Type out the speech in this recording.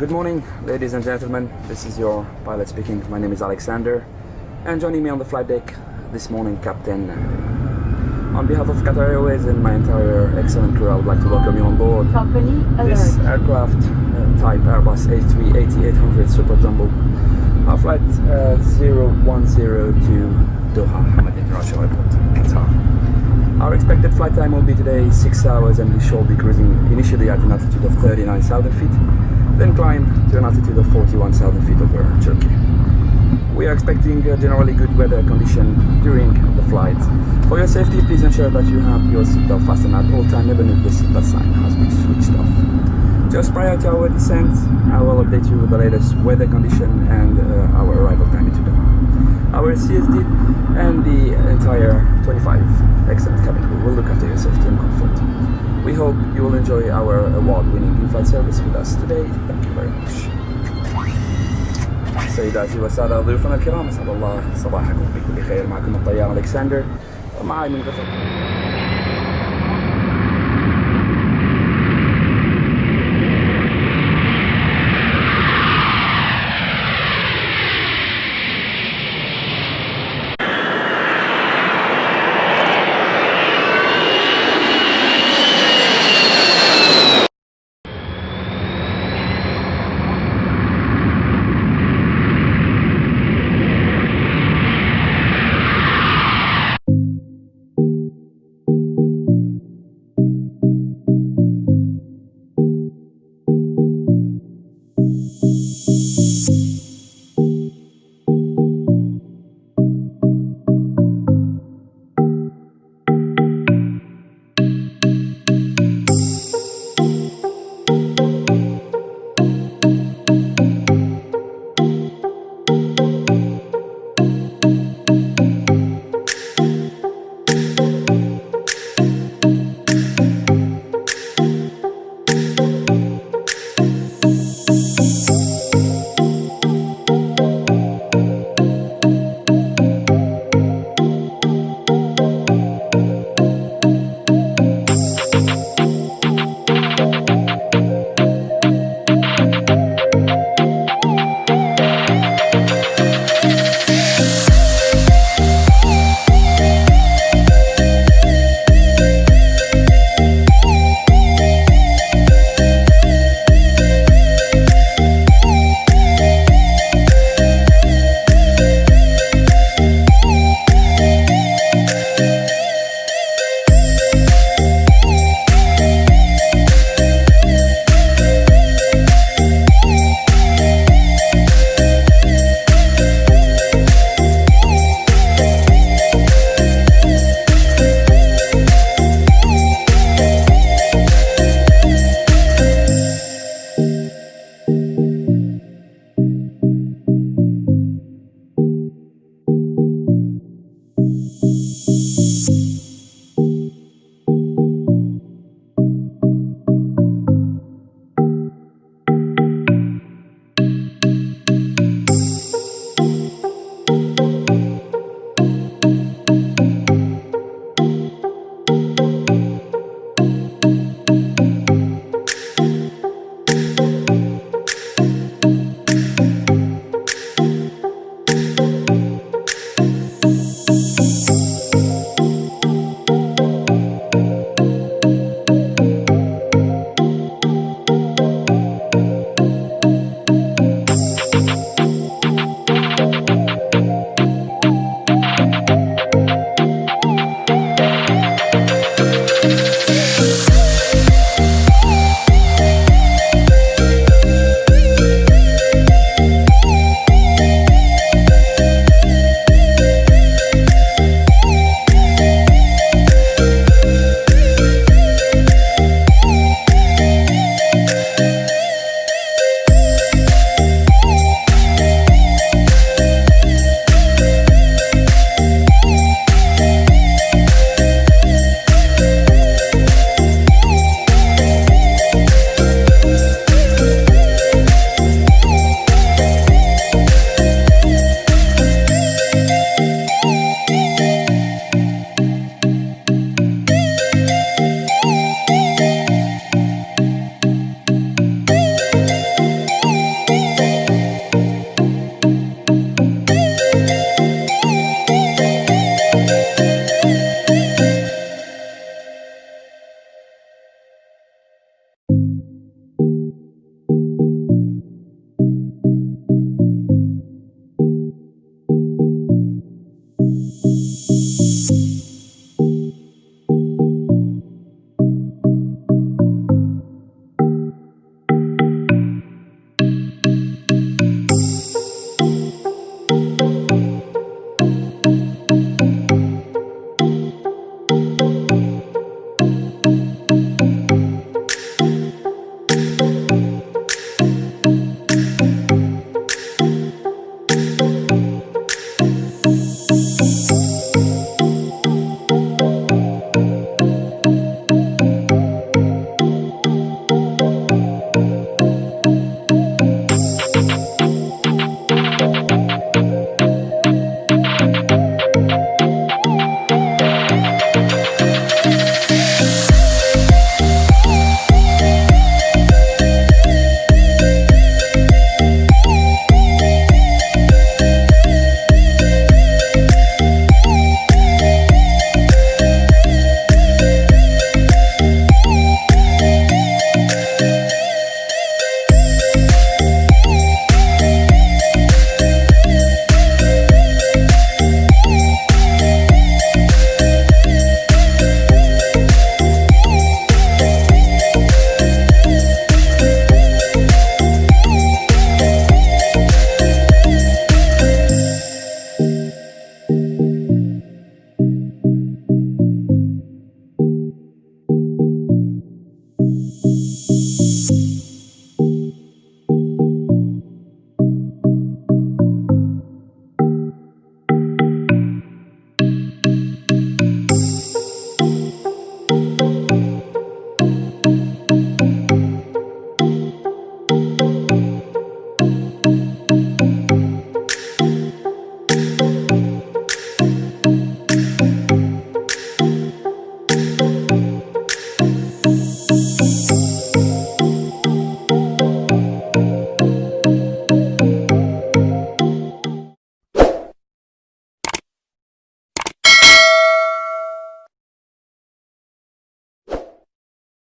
Good morning, ladies and gentlemen. This is your pilot speaking. My name is Alexander, and joining me on the flight deck this morning, Captain. On behalf of Qatar Airways and my entire excellent crew, I would like to welcome you on board Company this alert. aircraft uh, type Airbus A380-800 Super Jumbo. Our flight uh, 010 to Doha Hamad International Airport, Qatar. Our expected flight time will be today 6 hours and we shall be cruising initially at an altitude of 39,000 feet, then climb to an altitude of 41,000 feet over Turkey. We are expecting generally good weather condition during the flight. For your safety, please ensure that you have your seatbelt fastened at all times, even if the seatbelt sign has been switched off. Just prior to our descent, I will update you with the latest weather condition and uh, our arrival time Doha Our CSD and the entire 25 excellent cabin crew will look after your safety and comfort. We hope you will enjoy our award-winning in-flight service with us today. Thank you very much. سيداتي والسادة ضيوفنا الكرام أسعد الله صباحكم بكل خير معكم الطيار ألكسندر ومعي من قطر